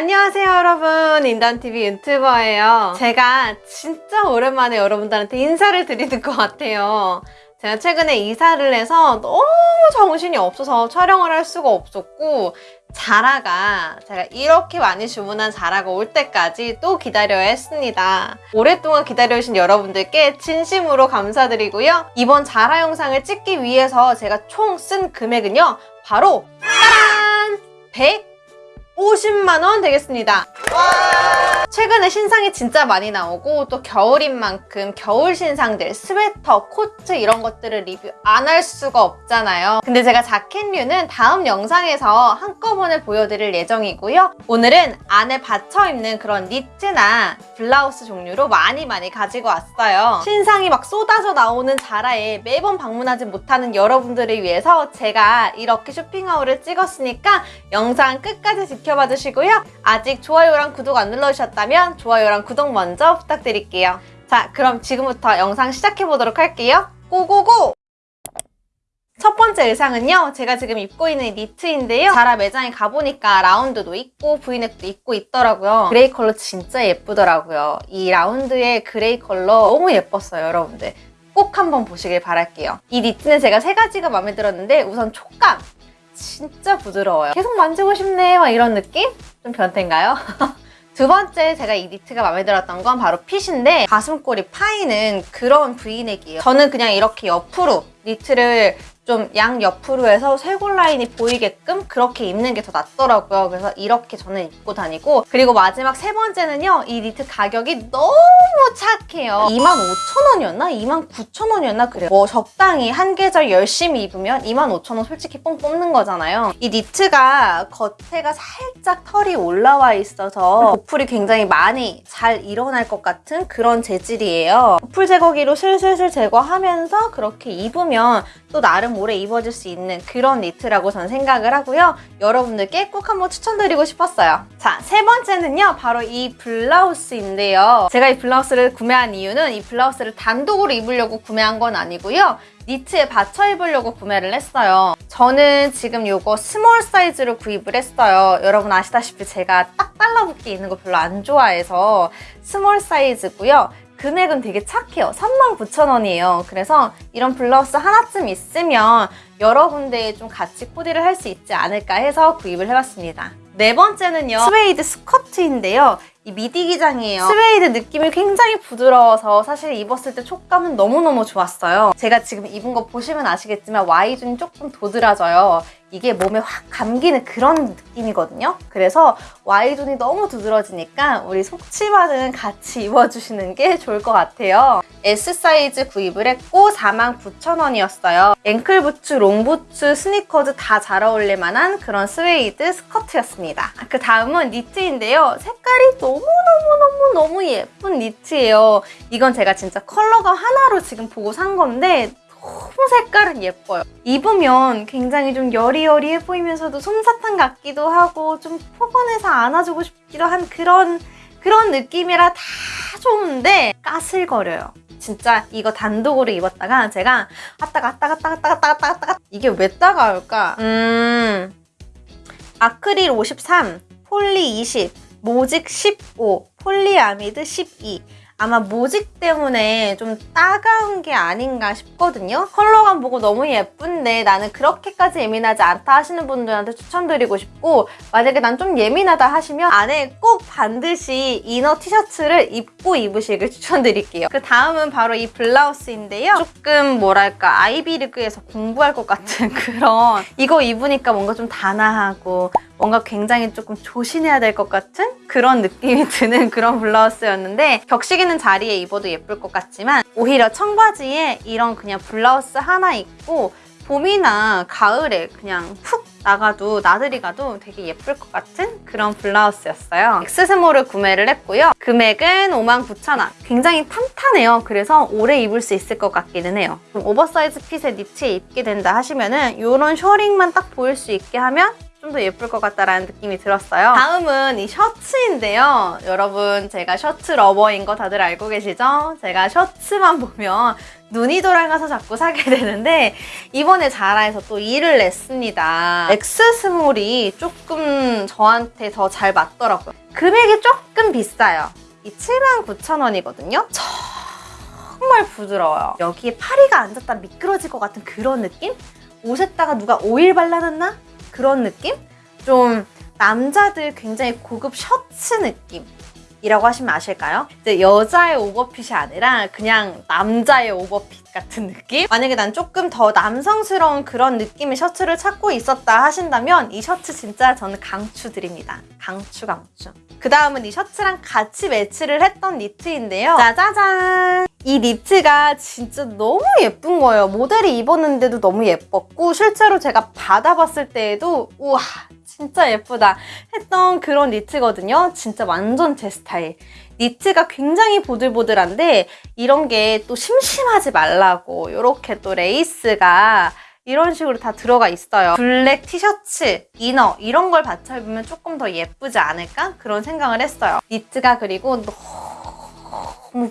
안녕하세요 여러분 인던TV 유튜버예요 제가 진짜 오랜만에 여러분들한테 인사를 드리는 것 같아요 제가 최근에 이사를 해서 너무 정신이 없어서 촬영을 할 수가 없었고 자라가 제가 이렇게 많이 주문한 자라가 올 때까지 또 기다려야 했습니다. 오랫동안 기다려주신 여러분들께 진심으로 감사드리고요. 이번 자라 영상을 찍기 위해서 제가 총 쓴 금액은요. 바로 짠! 150만 원 되겠습니다. 최근에 신상이 진짜 많이 나오고 또 겨울인 만큼 겨울 신상들 스웨터, 코트 이런 것들을 리뷰 안 할 수가 없잖아요. 근데 제가 자켓류는 다음 영상에서 한꺼번에 보여드릴 예정이고요. 오늘은 안에 받쳐 입는 그런 니트나 블라우스 종류로 많이 많이 가지고 왔어요. 신상이 막 쏟아져 나오는 자라에 매번 방문하지 못하는 여러분들을 위해서 제가 이렇게 쇼핑 haul을 찍었으니까 영상 끝까지 지켜 봐 주시고요. 아직 좋아요랑 구독 안 눌러주셨다면 좋아요랑 구독 먼저 부탁드릴게요. 자, 그럼 지금부터 영상 시작해보도록 할게요. go go go! 첫 번째 의상은요. 제가 지금 입고 있는 니트인데요. 자라 매장에 가보니까 라운드도 있고 브이넥도 입고 있더라고요. 그레이 컬러 진짜 예쁘더라고요. 이 라운드의 그레이 컬러 너무 예뻤어요, 여러분들. 꼭 한번 보시길 바랄게요. 이 니트는 제가 세 가지가 마음에 들었는데 우선 촉감! 진짜 부드러워요. 계속 만지고 싶네 막 이런 느낌? 좀 변태인가요? 두 번째 제가 이 니트가 마음에 들었던 건 바로 fit인데 가슴골이 파이는 그런 브이넥이에요. 저는 그냥 이렇게 옆으로 니트를 좀 양 옆으로 해서 쇄골 라인이 보이게끔 그렇게 입는 게 더 낫더라고요. 그래서 이렇게 저는 입고 다니고 그리고 마지막 세 번째는요. 이 니트 가격이 너무 착해요. 25,000원이었나? 29,000원이었나? 그래요. 뭐 적당히 한 계절 열심히 입으면 25,000원 솔직히 뽕 뽑는 거잖아요. 이 니트가 겉에가 살짝 털이 올라와 있어서 보풀이 굉장히 많이 잘 일어날 것 같은 그런 재질이에요. 보풀 제거기로 슬슬슬 제거하면서 그렇게 입으면 또 나름 오래 입어줄 수 있는 그런 니트라고 저는 생각을 하고요. 여러분들께 꼭 한번 추천드리고 싶었어요. 자, 세 번째는요. 바로 이 블라우스인데요. 제가 이 블라우스를 구매한 이유는 이 블라우스를 단독으로 입으려고 구매한 건 아니고요. 니트에 받쳐 입으려고 구매를 했어요. 저는 지금 이거 small 사이즈로 구입을 했어요. 여러분 아시다시피 제가 딱 달라붙게 입는 거 별로 안 좋아해서 small 사이즈고요. 금액은 되게 착해요. 39,000원이에요. 그래서 이런 블라우스 하나쯤 있으면 여러 군데에 좀 같이 코디를 할 수 있지 않을까 해서 구입을 해봤습니다. 네 번째는요. 스웨이드 스커트인데요. 이 미디 기장이에요. 스웨이드 느낌이 굉장히 부드러워서 사실 입었을 때 촉감은 너무너무 좋았어요. 제가 지금 입은 거 보시면 아시겠지만 Y존이 조금 도드라져요. 이게 몸에 확 감기는 그런 느낌이거든요. 그래서 Y존이 너무 두드러지니까 우리 속치마는 같이 입어주시는 게 좋을 것 같아요. S 사이즈 구입을 했고 49,000원이었어요. 앵클 부츠, 롱 부츠, 스니커즈 다 잘 어울릴 만한 그런 스웨이드 스커트였습니다. 그 다음은 니트인데요. 색깔이 너무너무너무너무 예쁜 니트예요. 이건 제가 진짜 컬러감 하나로 지금 보고 산 건데 색깔은 예뻐요. 입으면 굉장히 좀 여리여리해 보이면서도 솜사탕 같기도 하고 좀 포근해서 안아주고 싶기도 한 그런 그런 느낌이라 다 좋은데 까슬거려요. 진짜 이거 단독으로 입었다가 제가 아따가 아따가 아따가 아따가 아따가 아따가 이게 왜 따가울까? 음 아크릴 53, 폴리 20, 모직 15, 폴리아미드 12 아마 모직 때문에 좀 따가운 게 아닌가 싶거든요. 컬러감 보고 너무 예쁜데 나는 그렇게까지 예민하지 않다 하시는 분들한테 추천드리고 싶고 만약에 난 좀 예민하다 하시면 안에 꼭 반드시 inner 티셔츠를 입고 입으시길 추천드릴게요. 그 다음은 바로 이 블라우스인데요. 조금 뭐랄까 아이비리그에서 공부할 것 같은 그런 이거 입으니까 뭔가 좀 단아하고 뭔가 굉장히 조금 조심해야 될 것 같은 그런 느낌이 드는 그런 블라우스였는데 격식 있는 자리에 입어도 예쁠 것 같지만 오히려 청바지에 이런 그냥 블라우스 하나 입고 봄이나 가을에 그냥 훅 나가도 나들이 가도 되게 예쁠 것 같은 그런 블라우스였어요. X small을 구매를 했고요. 금액은 59,000원. 굉장히 탄탄해요. 그래서 오래 입을 수 있을 것 같기는 해요. oversize fit의 니트에 입게 된다 하시면 은 이런 셔링만 딱 보일 수 있게 하면 좀 더 예쁠 것 같다라는 느낌이 들었어요. 다음은 이 셔츠인데요. 여러분 제가 셔츠 lover인 거 다들 알고 계시죠? 제가 셔츠만 보면 눈이 돌아가서 자꾸 사게 되는데 이번에 자라에서 또 일을 냈습니다. X small이 조금 저한테 더 잘 맞더라고요. 금액이 조금 비싸요. 이 79,000원이거든요. 정말 부드러워요. 여기에 파리가 앉았다 미끄러질 것 같은 그런 느낌? 옷에다가 누가 오일 발라놨나? 그런 느낌? 좀 남자들 굉장히 고급 셔츠 느낌. 이라고 하시면 아실까요? 이제 여자의 오버핏이 아니라 그냥 남자의 오버핏 같은 느낌? 만약에 난 조금 더 남성스러운 그런 느낌의 셔츠를 찾고 있었다 하신다면 이 셔츠 진짜 저는 강추드립니다. 강추 강추. 그 다음은 이 셔츠랑 같이 매치를 했던 니트인데요. 짜자잔! 이 니트가 진짜 너무 예쁜 거예요. 모델이 입었는데도 너무 예뻤고 실제로 제가 받아봤을 때에도 우와 진짜 예쁘다 했던 그런 니트거든요. 진짜 완전 제 스타일. 니트가 굉장히 보들보들한데 이런 게 또 심심하지 말라고 이렇게 또 레이스가 이런 식으로 다 들어가 있어요. 블랙 티셔츠, inner 이런 걸 받쳐 입으면 조금 더 예쁘지 않을까? 그런 생각을 했어요. 니트가 그리고 너무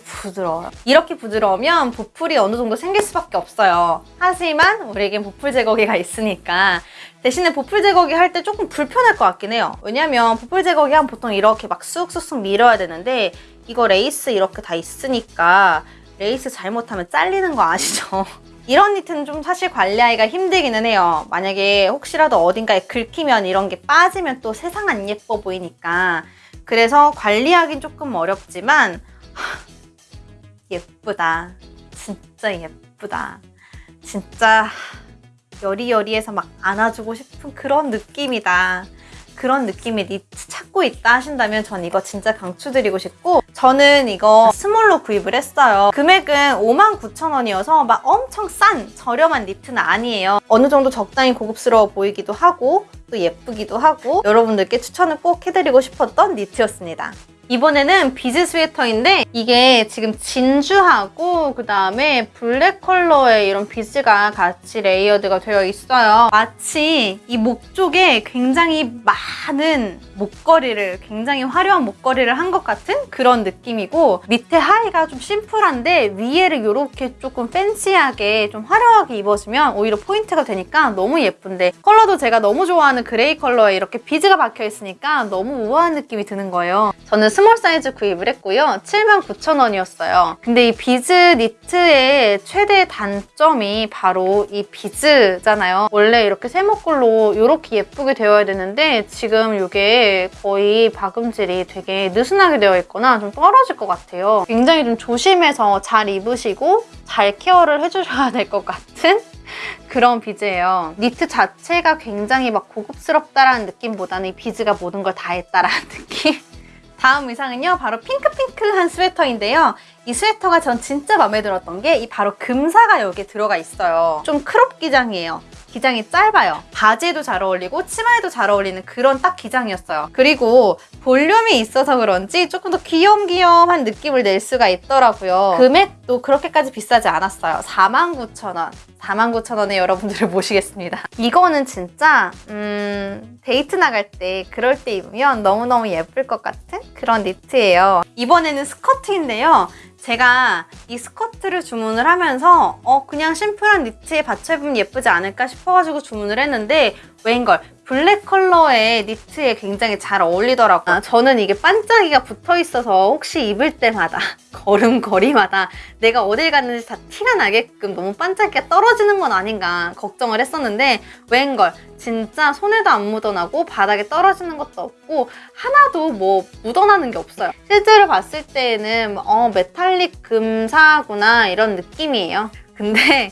부드러워요. 이렇게 부드러우면 보풀이 어느 정도 생길 수밖에 없어요. 하지만 우리에겐 보풀 제거기가 있으니까 대신에 보풀 제거기 할 때 조금 불편할 것 같긴 해요. 왜냐면 보풀 제거기 하면 보통 이렇게 막 쑥쑥쑥 밀어야 되는데 이거 레이스 이렇게 다 있으니까 레이스 잘못하면 잘리는 거 아시죠? 이런 니트는 좀 사실 관리하기가 힘들기는 해요. 만약에 혹시라도 어딘가에 긁히면 이런 게 빠지면 또 세상 안 예뻐 보이니까 그래서 관리하긴 조금 어렵지만 하, 예쁘다. 진짜 예쁘다. 진짜 여리여리해서 막 안아주고 싶은 그런 느낌이다. 그런 느낌의 니트 찾고 있다 하신다면 전 이거 진짜 강추드리고 싶고 저는 이거 small로 구입을 했어요. 금액은 59,000원이어서 막 엄청 싼 저렴한 니트는 아니에요. 어느 정도 적당히 고급스러워 보이기도 하고 또 예쁘기도 하고 여러분들께 추천을 꼭 해드리고 싶었던 니트였습니다. 이번에는 비즈 스웨터인데 이게 지금 진주하고 그 다음에 블랙 컬러의 이런 비즈가 같이 layered가 되어 있어요. 마치 이 목 쪽에 굉장히 많은 목걸이를 굉장히 화려한 목걸이를 한 것 같은 그런 느낌이고 밑에 하의가 좀 심플한데 위에를 이렇게 조금 fancy하게 좀 화려하게 입어주면 오히려 포인트가 되니까 너무 예쁜데 컬러도 제가 너무 좋아하는 gray 컬러에 이렇게 비즈가 박혀 있으니까 너무 우아한 느낌이 드는 거예요. 저는 small 사이즈 구입을 했고요. 79,000원이었어요. 근데 이 비즈 니트의 최대 단점이 바로 이 비즈잖아요. 원래 이렇게 세모꼴로 이렇게 예쁘게 되어야 되는데 지금 이게 거의 박음질이 되게 느슨하게 되어 있거나 좀 떨어질 것 같아요. 굉장히 좀 조심해서 잘 입으시고 잘 care를 해주셔야 될 것 같은 그런 비즈예요. 니트 자체가 굉장히 막 고급스럽다라는 느낌보다는 이 비즈가 모든 걸 다 했다라는 느낌? 다음 의상은요 바로 핑크핑크한 스웨터인데요 이 스웨터가 전 진짜 마음에 들었던 게 이 바로 금사가 여기에 들어가 있어요. 좀 crop 기장이에요. 기장이 짧아요. 바지에도 잘 어울리고 치마에도 잘 어울리는 그런 딱 기장이었어요. 그리고 볼륨이 있어서 그런지 조금 더 귀염귀염한 느낌을 낼 수가 있더라고요. 금액도 그렇게까지 비싸지 않았어요. 49,000원. 49,000원에 여러분들을 모시겠습니다. 이거는 진짜 음, 데이트 나갈 때 그럴 때 입으면 너무너무 예쁠 것 같은 그런 니트예요. 이번에는 스커트인데요. 제가 이 스커트를 주문을 하면서 어 그냥 심플한 니트에 받쳐 입으면 예쁘지 않을까 싶어가지고 주문을 했는데 웬걸 블랙 컬러의 니트에 굉장히 잘 어울리더라고요. 아, 저는 이게 반짝이가 붙어 있어서 혹시 입을 때마다 걸음걸이마다 내가 어딜 갔는지 다 티가 나게끔 너무 반짝이가 떨어지는 건 아닌가 걱정을 했었는데 웬걸 진짜 손에도 안 묻어나고 바닥에 떨어지는 것도 없고 하나도 뭐 묻어나는 게 없어요. 실제로 봤을 때는 어 메탈릭 금사구나 이런 느낌이에요. 근데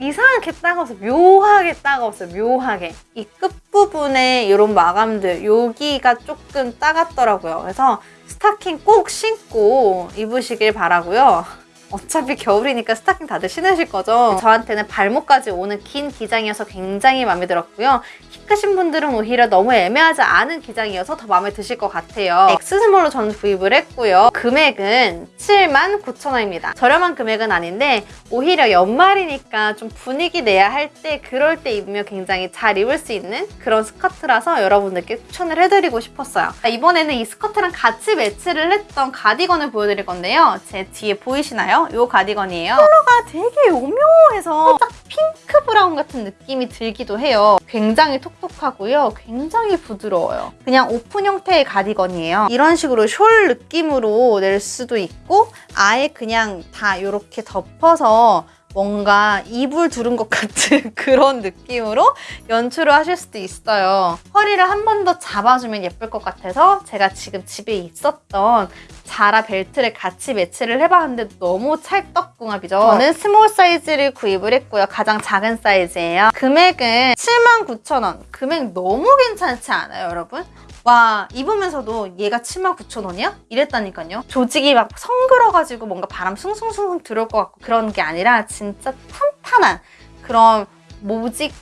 이상하게 따가워서 묘하게 따가웠어요 묘하게. 이 끝부분에 이런 마감들 여기가 조금 따갑더라고요. 그래서 스타킹 꼭 신고 입으시길 바라고요 어차피 겨울이니까 스타킹 다들 신으실 거죠? 저한테는 발목까지 오는 긴 기장이어서 굉장히 마음에 들었고요. 키 크신 분들은 오히려 너무 애매하지 않은 기장이어서 더 마음에 드실 것 같아요. X small로 저는 구입을 했고요. 금액은 79,000원입니다. 저렴한 금액은 아닌데 오히려 연말이니까 좀 분위기 내야 할 때 그럴 때 입으면 굉장히 잘 입을 수 있는 그런 스커트라서 여러분들께 추천을 해드리고 싶었어요. 자, 이번에는 이 스커트랑 같이 매치를 했던 가디건을 보여드릴 건데요. 제 뒤에 보이시나요? 이 가디건이에요. 컬러가 되게 오묘해서 살짝 핑크 brown 같은 느낌이 들기도 해요. 굉장히 톡톡하고요. 굉장히 부드러워요. 그냥 오픈 형태의 가디건이에요. 이런 식으로 숄 느낌으로 낼 수도 있고 아예 그냥 다 이렇게 덮어서 뭔가 이불 두른 것 같은 그런 느낌으로 연출을 하실 수도 있어요. 허리를 한 번 더 잡아주면 예쁠 것 같아서 제가 지금 집에 있었던 자라 벨트를 같이 매치를 해봤는데 너무 찰떡궁합이죠. 저는 small 사이즈를 구입을 했고요. 가장 작은 사이즈예요. 금액은 79,000원. 금액 너무 괜찮지 않아요, 여러분? 와 입으면서도 얘가 79,000원이야? 이랬다니까요. 조직이 막 성글어가지고 뭔가 바람 숭숭숭 들어올 것 같고 그런 게 아니라 진짜 탄탄한 그런 모직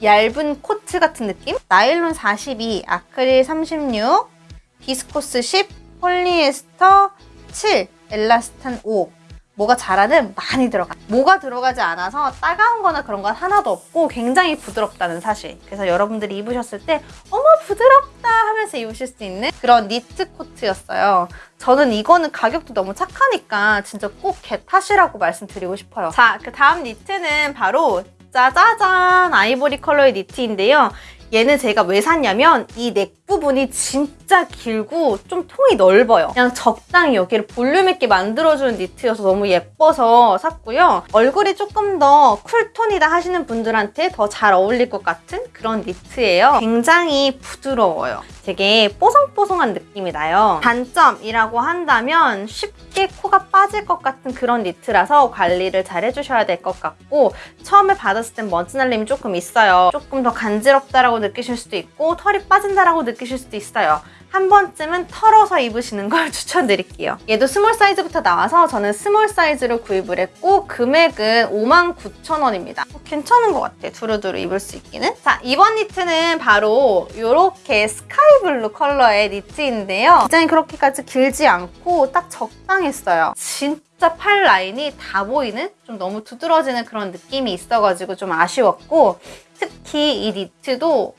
얇은 코트 같은 느낌? 나일론 42, 아크릴 36, 비스코스 10, 폴리에스터 7, 엘라스탄 5 뭐가 잘하는 많이 들어가. 뭐가 들어가지 않아서 따가운 거나 그런 건 하나도 없고 굉장히 부드럽다는 사실. 그래서 여러분들이 입으셨을 때 어머 부드럽다 하면서 입으실 수 있는 그런 니트 코트였어요. 저는 이거는 가격도 너무 착하니까 진짜 꼭 get하시라고 말씀드리고 싶어요. 자 그 다음 니트는 바로 짜자잔 아이보리 컬러의 니트인데요 얘는 제가 왜 샀냐면 이 neck 부분이 진짜 길고 좀 통이 넓어요. 그냥 적당히 여기를 볼륨 있게 만들어주는 니트여서 너무 예뻐서 샀고요. 얼굴이 조금 더 cool tone이다 하시는 분들한테 더 잘 어울릴 것 같은 그런 니트예요. 굉장히 부드러워요. 되게 뽀송뽀송한 느낌이 나요. 단점이라고 한다면 쉽게 코가 빠질 것 같은 그런 니트라서 관리를 잘 해주셔야 될 것 같고 처음에 받았을 땐 먼지 날림이 조금 있어요. 조금 더 간지럽다라고 느끼실 수도 있고 털이 빠진다라고 느끼실 수도 있어요. 한 번쯤은 털어서 입으시는 걸 추천드릴게요. 얘도 small 사이즈부터 나와서 저는 small 사이즈로 구입을 했고 금액은 59,000원입니다. 괜찮은 것 같아. 두루두루 입을 수 있기는. 자, 이번 니트는 바로 이렇게 sky blue 컬러의 니트인데요. 디자인이 그렇게까지 길지 않고 딱 적당했어요. 진짜 팔 라인이 다 보이는 좀 너무 두드러지는 그런 느낌이 있어가지고 좀 아쉬웠고 특히 이 니트도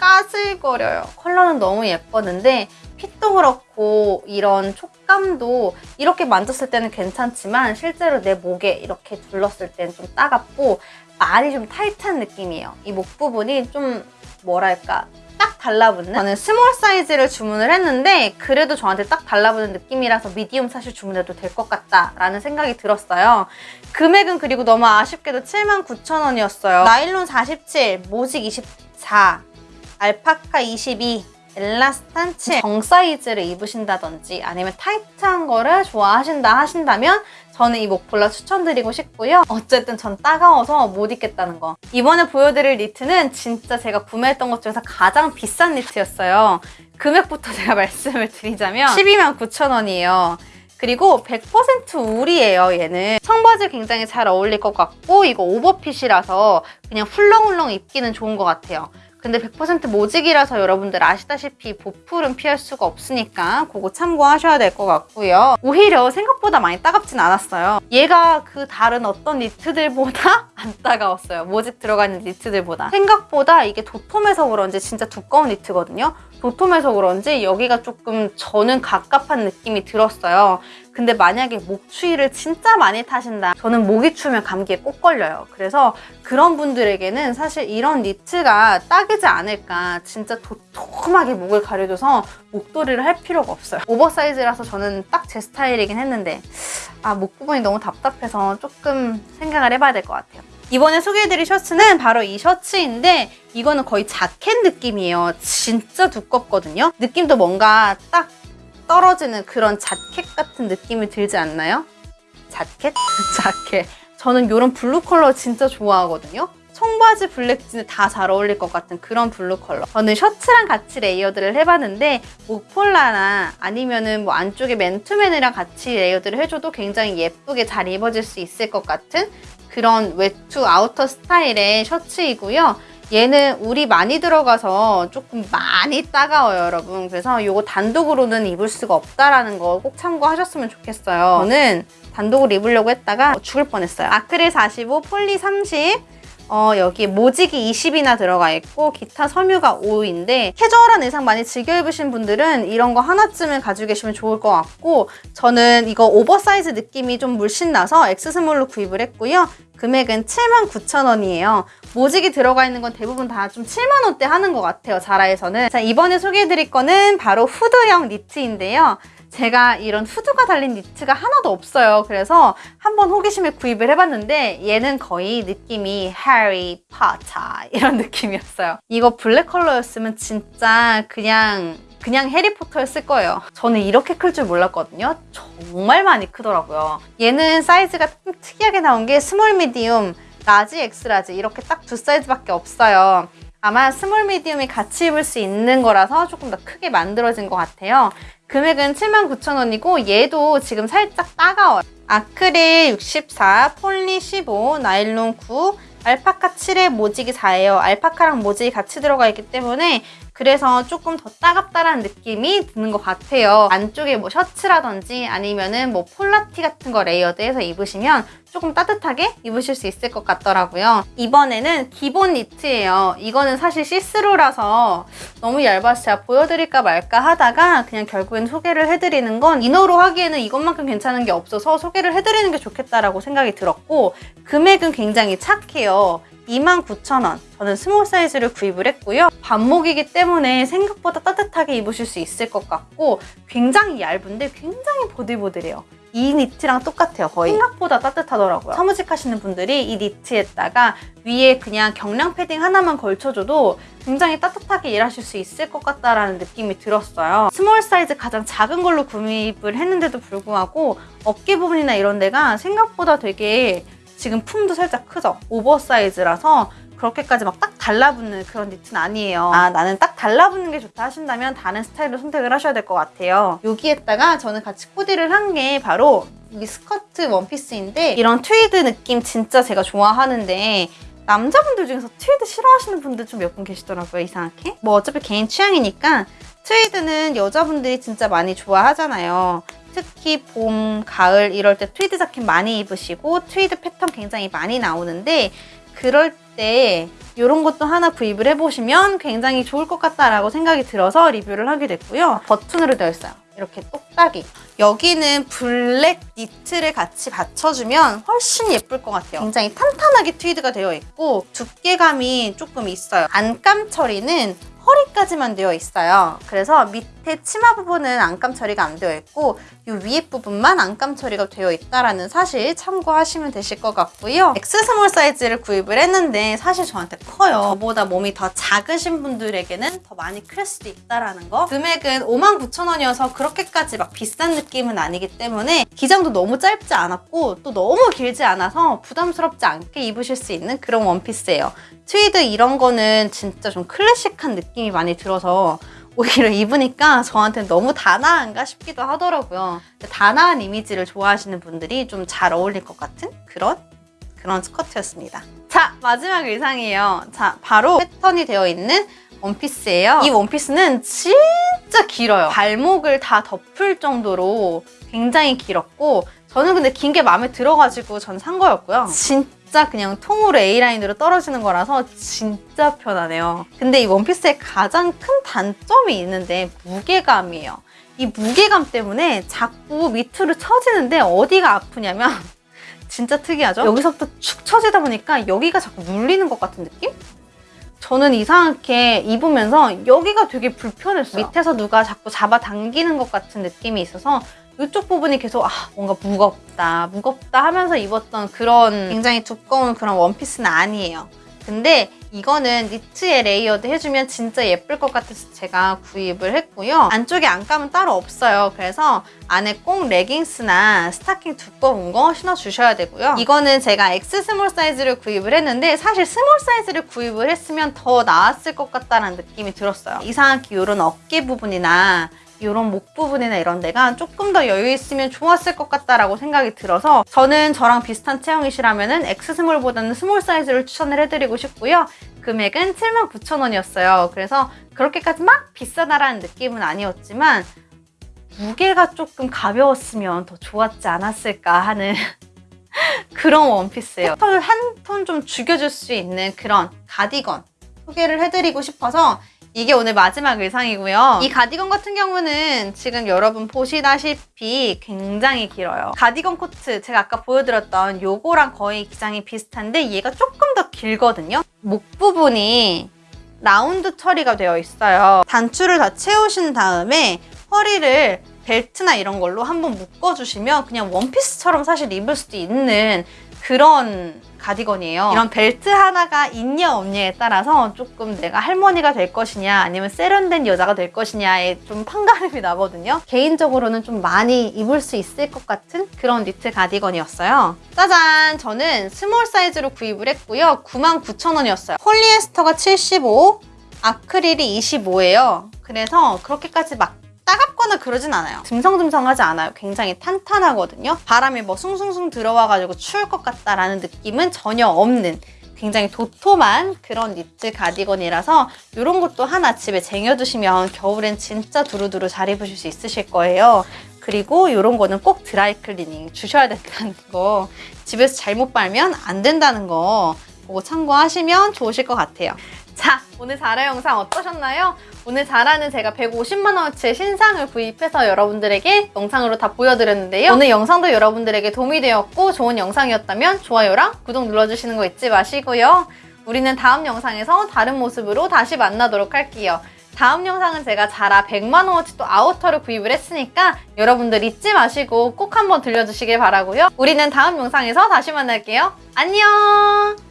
까슬거려요. 컬러는 너무 예뻤는데 fit도 그렇고 이런 촉감도 이렇게 만졌을 때는 괜찮지만 실제로 내 목에 이렇게 둘렀을 때는 좀 따갑고 많이 좀 타이트한 느낌이에요. 이 목 부분이 좀 뭐랄까 딱 달라붙는 저는 small 사이즈를 주문을 했는데 그래도 저한테 딱 달라붙는 느낌이라서 medium 사실 주문해도 될 것 같다라는 생각이 들었어요. 금액은 그리고 너무 아쉽게도 79,000원이었어요. 나일론 47, 모직 24, 알파카 22, 엘라스탄 7. 정 사이즈를 입으신다든지 아니면 타이트한 거를 좋아하신다 하신다면 저는 이 목폴라 추천드리고 싶고요. 어쨌든 전 따가워서 못 입겠다는 거. 이번에 보여드릴 니트는 진짜 제가 구매했던 것 중에서 가장 비싼 니트였어요. 금액부터 제가 말씀을 드리자면 12만 9천 원이에요. 그리고 100% 울이에요, 얘는. 청바지 굉장히 잘 어울릴 것 같고 이거 오버핏이라서 그냥 훌렁훌렁 입기는 좋은 것 같아요. 근데 100% 모직이라서 여러분들 아시다시피 보풀은 피할 수가 없으니까 그거 참고하셔야 될 것 같고요. 오히려 생각보다 많이 따갑진 않았어요. 얘가 그 다른 어떤 니트들보다 안 따가웠어요. 모직 들어가 있는 니트들보다. 생각보다 이게 도톰해서 그런지 진짜 두꺼운 니트거든요. 도톰해서 그런지 여기가 조금 저는 갑갑한 느낌이 들었어요. 근데 만약에 목 추위를 진짜 많이 타신다. 저는 목이 추우면 감기에 꼭 걸려요. 그래서 그런 분들에게는 사실 이런 니트가 딱이지 않을까. 진짜 도톰하게 목을 가려줘서 목도리를 할 필요가 없어요. 오버사이즈라서 저는 딱 제 스타일이긴 했는데 아 목 부분이 너무 답답해서 조금 생각을 해봐야 될 것 같아요. 이번에 소개해드릴 셔츠는 바로 이 셔츠인데 이거는 거의 자켓 느낌이에요. 진짜 두껍거든요. 느낌도 뭔가 딱 떨어지는 그런 자켓 같은 느낌이 들지 않나요? 자켓? 자켓. 저는 이런 blue 컬러 진짜 좋아하거든요. 청바지 black jean에 다 잘 어울릴 것 같은 그런 blue 컬러. 저는 셔츠랑 같이 layered를 해봤는데 목폴라나 아니면은 뭐 안쪽에 맨투맨이랑 같이 layered를 해줘도 굉장히 예쁘게 잘 입어질 수 있을 것 같은 그런 외투 outer 스타일의 셔츠이고요. 얘는 울이 많이 들어가서 조금 많이 따가워요, 여러분. 그래서 이거 단독으로는 입을 수가 없다라는 거 꼭 참고하셨으면 좋겠어요. 저는 단독으로 입으려고 했다가 죽을 뻔했어요. 아크릴 45, 폴리 30, 어, 여기 모직이 20이나 들어가 있고 기타 섬유가 5인데 캐주얼한 의상 많이 즐겨 입으신 분들은 이런 거 하나쯤은 가지고 계시면 좋을 것 같고 저는 이거 오버사이즈 느낌이 좀 물씬 나서 X small로 구입을 했고요. 금액은 79,000원이에요. 모직이 들어가 있는 건 대부분 다 좀 7만 원대 하는 것 같아요. 자라에서는. 자, 이번에 소개해드릴 거는 바로 후드형 니트인데요. 제가 이런 후드가 달린 니트가 하나도 없어요. 그래서 한번 호기심에 구입을 해봤는데 얘는 거의 느낌이 해리 포터 이런 느낌이었어요. 이거 black 컬러였으면 진짜 그냥 그냥 해리포터였을 거예요. 저는 이렇게 클 줄 몰랐거든요. 정말 많이 크더라고요. 얘는 사이즈가 좀 특이하게 나온 게 small medium, large, X large 이렇게 딱 두 사이즈밖에 없어요. 아마 small medium이 같이 입을 수 있는 거라서 조금 더 크게 만들어진 것 같아요. 금액은 79,000원이고 얘도 지금 살짝 따가워요. 아크릴 64, 폴리 15, 나일론 9, 알파카 7에 모직이 4예요. 알파카랑 모직이 같이 들어가 있기 때문에 그래서 조금 더 따갑다라는 느낌이 드는 것 같아요. 안쪽에 뭐 셔츠라든지 아니면은 뭐 폴라티 같은 거 layered해서 입으시면 조금 따뜻하게 입으실 수 있을 것 같더라고요. 이번에는 기본 니트예요. 이거는 사실 시스루라서 너무 얇아서 제가 보여드릴까 말까 하다가 그냥 결국엔 소개를 해드리는 건 inner로 하기에는 이것만큼 괜찮은 게 없어서 소개를 해드리는 게 좋겠다라고 생각이 들었고 금액은 굉장히 착해요. 29,000원. 저는 small 사이즈를 구입을 했고요. 반목이기 때문에 생각보다 따뜻하게 입으실 수 있을 것 같고 굉장히 얇은데 굉장히 보들보들해요. 이 니트랑 똑같아요, 거의. 생각보다 따뜻하더라고요. 사무직 하시는 분들이 이 니트에다가 위에 그냥 경량 패딩 하나만 걸쳐줘도 굉장히 따뜻하게 일하실 수 있을 것 같다라는 느낌이 들었어요. small 사이즈 가장 작은 걸로 구입을 했는데도 불구하고 어깨 부분이나 이런 데가 생각보다 되게 지금 품도 살짝 크죠? oversize라서 그렇게까지 막 딱 달라붙는 그런 니트는 아니에요. 아 나는 딱 달라붙는 게 좋다 하신다면 다른 스타일로 선택을 하셔야 될 것 같아요. 여기에다가 저는 같이 코디를 한 게 바로 이 스커트 원피스인데 이런 트위드 느낌 진짜 제가 좋아하는데 남자분들 중에서 트위드 싫어하시는 분들 좀 몇 분 계시더라고요 이상하게 뭐 어차피 개인 취향이니까 트위드는 여자분들이 진짜 많이 좋아하잖아요 특히 봄, 가을 이럴 때 트위드 자켓 많이 입으시고 트위드 패턴 굉장히 많이 나오는데 그럴 때 이런 것도 하나 구입을 해보시면 굉장히 좋을 것 같다라고 생각이 들어서 리뷰를 하게 됐고요. 버튼으로 되어 있어요. 이렇게 똑딱이. 여기는 black 니트를 같이 받쳐주면 훨씬 예쁠 것 같아요. 굉장히 탄탄하게 트위드가 되어 있고 두께감이 조금 있어요. 안감 처리는 허리까지만 되어 있어요. 그래서 밑에 치마 부분은 안감 처리가 안 되어 있고 이 위에 부분만 안감 처리가 되어 있다라는 사실 참고하시면 되실 것 같고요. X small 사이즈를 구입을 했는데 사실 저한테 커요. 저보다 몸이 더 작으신 분들에게는 더 많이 클 수도 있다라는 거. 금액은 59,000원이어서 그렇게까지 막 비싼 느낌은 아니기 때문에 기장도 너무 짧지 않았고 또 너무 길지 않아서 부담스럽지 않게 입으실 수 있는 그런 원피스예요. 트위드 이런 거는 진짜 좀 클래식한 느낌이 많이 들어서 오히려 입으니까 저한테 너무 다나한가 싶기도 하더라고요. 다나한 이미지를 좋아하시는 분들이 좀 잘 어울릴 것 같은 그런 그런 스커트였습니다. 자, 마지막 의상이에요. 자, 바로 패턴이 되어 있는 원피스예요. 이 원피스는 진짜 길어요. 발목을 다 덮을 정도로 굉장히 길었고 저는 근데 긴 게 마음에 들어가지고 전 산 거였고요. 진짜 그냥 통으로 A라인으로 떨어지는 거라서 진짜 편하네요. 근데 이 원피스의 가장 큰 단점이 있는데 무게감이에요. 이 무게감 때문에 자꾸 밑으로 처지는데 어디가 아프냐면 진짜 특이하죠? 여기서부터 축 처지다 보니까 여기가 자꾸 눌리는 것 같은 느낌? 저는 이상하게 입으면서 여기가 되게 불편했어요. 밑에서 누가 자꾸 잡아당기는 것 같은 느낌이 있어서 이쪽 부분이 계속 아 뭔가 무겁다 무겁다 하면서 입었던 그런 굉장히 두꺼운 그런 원피스는 아니에요. 근데 이거는 니트에 layered 해주면 진짜 예쁠 것 같아서 제가 구입을 했고요. 안쪽에 안감은 따로 없어요. 그래서 안에 꼭 레깅스나 스타킹 두꺼운 거 신어주셔야 되고요. 이거는 제가 X small 사이즈를 구입을 했는데 사실 small 사이즈를 구입을 했으면 더 나았을 것 같다는 느낌이 들었어요. 이상하게 이런 어깨 부분이나 이런 목 부분이나 이런 데가 조금 더 여유 있으면 좋았을 것 같다라고 생각이 들어서 저는 저랑 비슷한 체형이시라면 X 스몰보다는 스몰 사이즈를 추천을 해드리고 싶고요. 금액은 79,000원이었어요. 그래서 그렇게까지 막 비싸다라는 느낌은 아니었지만 무게가 조금 가벼웠으면 더 좋았지 않았을까 하는 그런 원피스예요. 톤을 한 톤 좀 죽여줄 수 있는 그런 가디건 소개를 해드리고 싶어서 이게 오늘 마지막 의상이고요. 이 가디건 같은 경우는 지금 여러분 보시다시피 굉장히 길어요. 가디건 코트 제가 아까 보여드렸던 요거랑 거의 기장이 비슷한데 얘가 조금 더 길거든요. 목 부분이 라운드 처리가 되어 있어요. 단추를 다 채우신 다음에 허리를 벨트나 이런 걸로 한번 묶어주시면 그냥 원피스처럼 사실 입을 수도 있는 그런 가디건이에요. 이런 벨트 하나가 있냐 없냐에 따라서 조금 내가 할머니가 될 것이냐 아니면 세련된 여자가 될 것이냐에 좀 판가름이 나거든요. 개인적으로는 좀 많이 입을 수 있을 것 같은 그런 니트 가디건이었어요. 짜잔! 저는 small 사이즈로 구입을 했고요. 99,000원이었어요. 폴리에스터가 75, 아크릴이 25예요. 그래서 그렇게까지 막 따갑거나 그러진 않아요. 듬성듬성하지 않아요. 굉장히 탄탄하거든요. 바람이 뭐 숭숭숭 들어와가지고 추울 것 같다라는 느낌은 전혀 없는 굉장히 도톰한 그런 니트 가디건이라서 이런 것도 하나 집에 쟁여두시면 겨울엔 진짜 두루두루 잘 입으실 수 있으실 거예요. 그리고 이런 거는 꼭 드라이 클리닝 주셔야 된다는 거 집에서 잘못 빨면 안 된다는 거 그거 참고하시면 좋으실 것 같아요. 자, 오늘 자라 영상 어떠셨나요? 오늘 자라는 제가 150만원어치의 신상을 구입해서 여러분들에게 영상으로 다 보여드렸는데요. 오늘 영상도 여러분들에게 도움이 되었고 좋은 영상이었다면 좋아요랑 구독 눌러주시는 거 잊지 마시고요. 우리는 다음 영상에서 다른 모습으로 다시 만나도록 할게요. 다음 영상은 제가 자라 100만원어치 또 아우터를 구입을 했으니까 여러분들 잊지 마시고 꼭 한번 들려주시길 바라고요. 우리는 다음 영상에서 다시 만날게요. 안녕!